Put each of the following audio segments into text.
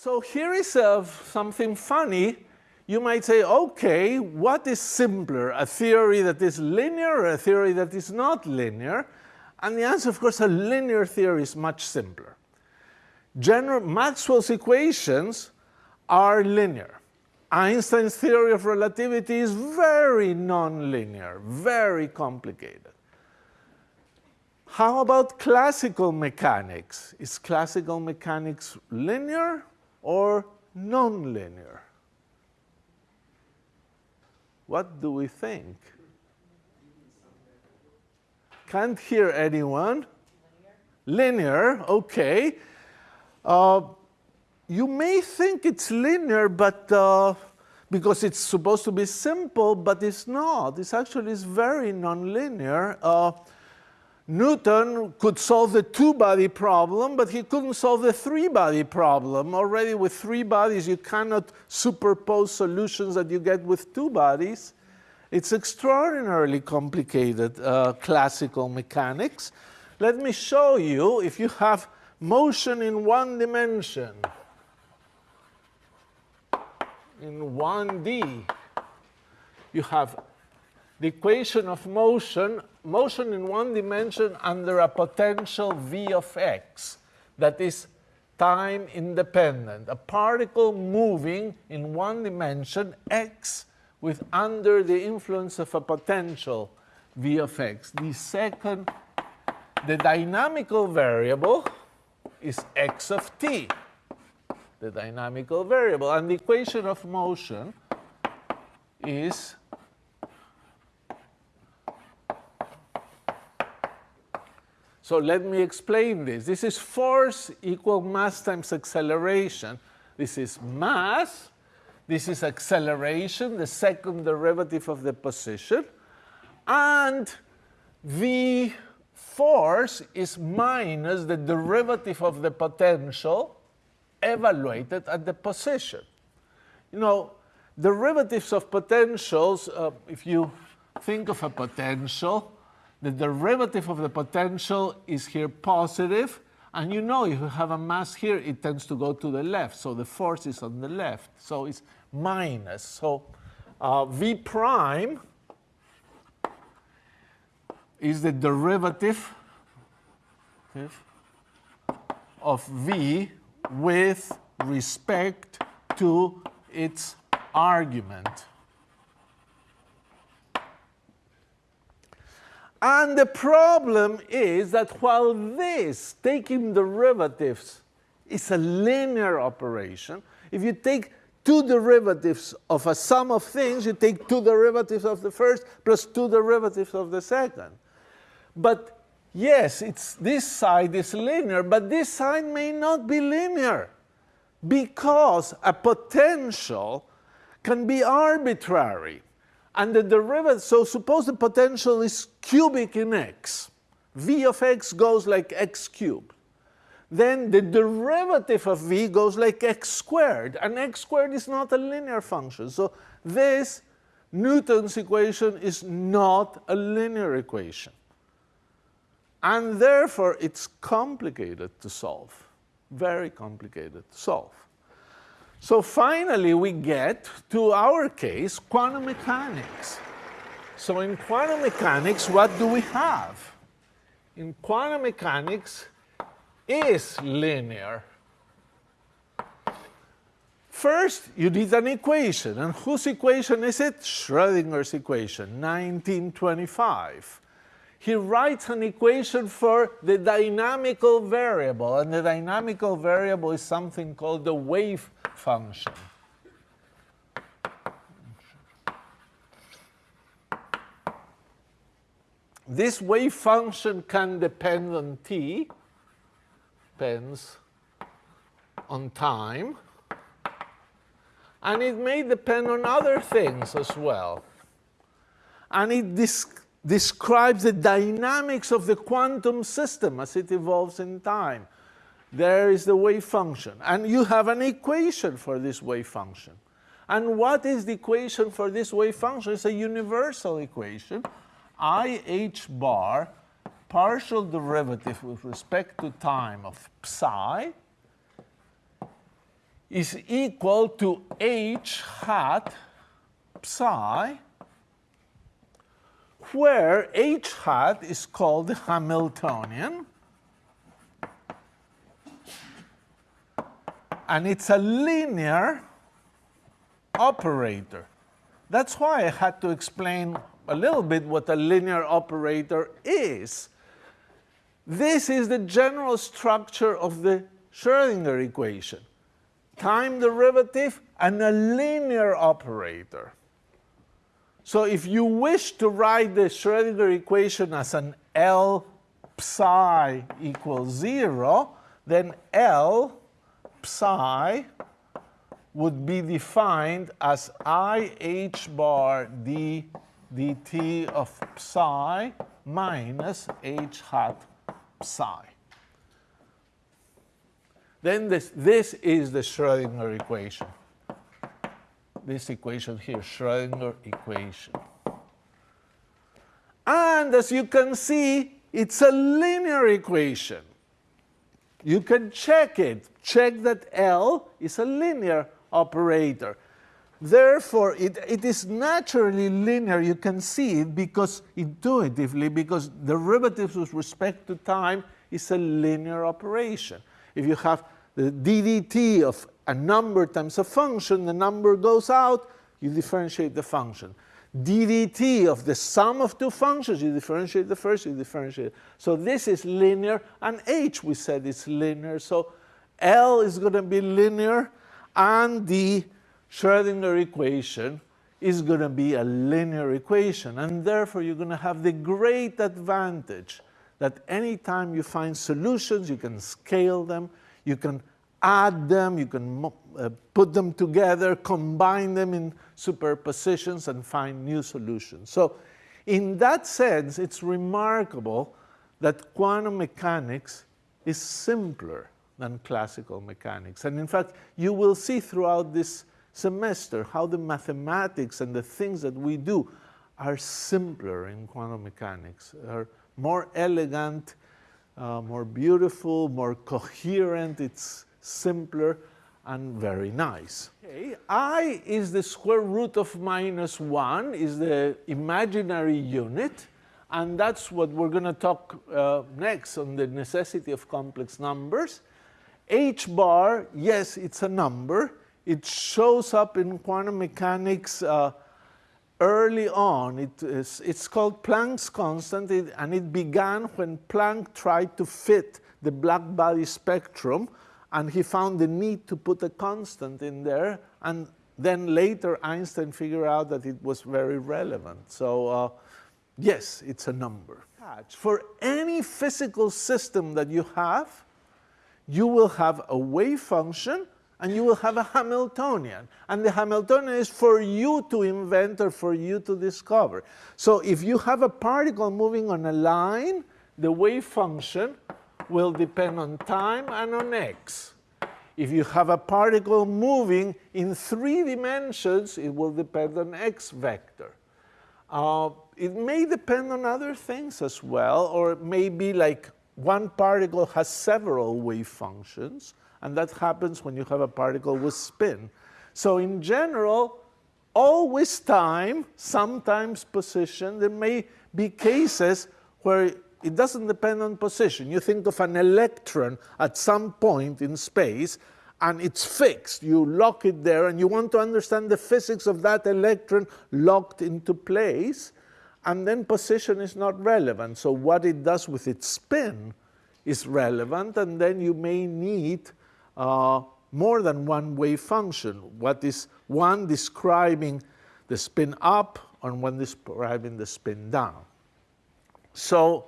So here is uh, something funny. You might say, okay, what is simpler, a theory that is linear or a theory that is not linear? And the answer, of course, a linear theory is much simpler. General, Maxwell's equations are linear. Einstein's theory of relativity is very nonlinear, very complicated. How about classical mechanics? Is classical mechanics linear or nonlinear? What do we think? Can't hear anyone. Linear, linear okay. Uh, you may think it's linear, but uh, because it's supposed to be simple, but it's not. It's actually is very nonlinear. Uh, Newton could solve the two-body problem, but he couldn't solve the three-body problem. Already with three bodies, you cannot superpose solutions that you get with two bodies. It's extraordinarily complicated uh, classical mechanics. Let me show you if you have motion in one dimension in 1D, you have the equation of motion, motion in one dimension under a potential v of x that is time independent. A particle moving in one dimension, x, with under the influence of a potential v of x. The second, the dynamical variable is x of t the dynamical variable. And the equation of motion is So let me explain this. This is force equal mass times acceleration. This is mass. This is acceleration, the second derivative of the position. And the force is minus the derivative of the potential evaluated at the position. You know, derivatives of potentials, uh, if you think of a potential, the derivative of the potential is here positive, and you know if you have a mass here, it tends to go to the left, so the force is on the left, so it's minus. So uh, V prime is the derivative of V with respect to its argument. And the problem is that while this, taking derivatives, is a linear operation, if you take two derivatives of a sum of things, you take two derivatives of the first plus two derivatives of the second. But yes, it's, this side is linear, but this side may not be linear because a potential can be arbitrary. And the derivative, so suppose the potential is cubic in x. v of x goes like x cubed. Then the derivative of v goes like x squared. And x squared is not a linear function. So this Newton's equation is not a linear equation. And therefore, it's complicated to solve, very complicated to solve. So finally, we get to our case, quantum mechanics. So in quantum mechanics, what do we have? In quantum mechanics is linear. First, you need an equation. And whose equation is it? Schrodinger's equation, 1925 he writes an equation for the dynamical variable, and the dynamical variable is something called the wave function. This wave function can depend on t, depends on time, and it may depend on other things as well. And it describes the dynamics of the quantum system as it evolves in time. There is the wave function. And you have an equation for this wave function. And what is the equation for this wave function? It's a universal equation. I h bar partial derivative with respect to time of psi is equal to h hat psi, where h hat is called the Hamiltonian, and it's a linear operator. That's why I had to explain a little bit what a linear operator is. This is the general structure of the Schrodinger equation. Time derivative and a linear operator. So if you wish to write the Schrodinger equation as an L psi equals 0, then L psi would be defined as i h bar d dt of psi minus h hat psi. Then this, this is the Schrodinger equation. This equation here, Schrodinger equation. And as you can see, it's a linear equation. You can check it. Check that L is a linear operator. Therefore, it, it is naturally linear. You can see it because intuitively, because derivatives with respect to time is a linear operation. If you have the ddt of a number times a function, the number goes out, you differentiate the function. Ddt of the sum of two functions, you differentiate the first, you differentiate. So this is linear, and h we said is linear. So L is going to be linear, and the Schrodinger equation is going to be a linear equation. And therefore, you're going to have the great advantage that anytime you find solutions, you can scale them, you can add them, you can uh, put them together, combine them in superpositions, and find new solutions. So in that sense, it's remarkable that quantum mechanics is simpler than classical mechanics. And in fact, you will see throughout this semester how the mathematics and the things that we do are simpler in quantum mechanics, are more elegant, uh, more beautiful, more coherent, it's simpler and very nice. Okay. I is the square root of minus 1, is the imaginary unit, and that's what we're going to talk uh, next on the necessity of complex numbers. h bar, yes, it's a number. It shows up in quantum mechanics uh, early on. It is, it's called Planck's constant, it, and it began when Planck tried to fit the black body spectrum, and he found the need to put a constant in there, and then later Einstein figured out that it was very relevant. So uh, yes, it's a number. For any physical system that you have, you will have a wave function and you will have a Hamiltonian. And the Hamiltonian is for you to invent or for you to discover. So if you have a particle moving on a line, the wave function will depend on time and on x. If you have a particle moving in three dimensions, it will depend on x vector. Uh, it may depend on other things as well, or it may be like one particle has several wave functions, and that happens when you have a particle with spin. So in general, always time, sometimes position. There may be cases where it doesn't depend on position. You think of an electron at some point in space, and it's fixed. You lock it there, and you want to understand the physics of that electron locked into place and then position is not relevant. So what it does with its spin is relevant, and then you may need uh, more than one wave function. What is one describing the spin up and one describing the spin down. So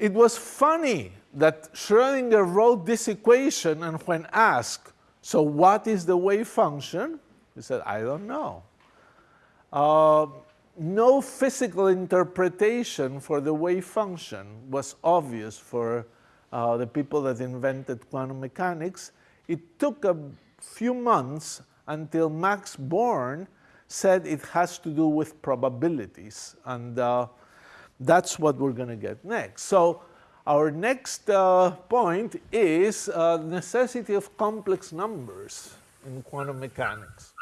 it was funny that Schrodinger wrote this equation and when asked, so what is the wave function? He said, I don't know. Uh, no physical interpretation for the wave function was obvious for uh, the people that invented quantum mechanics. It took a few months until Max Born said it has to do with probabilities. And uh, that's what we're going to get next. So Our next uh, point is uh, necessity of complex numbers in quantum mechanics.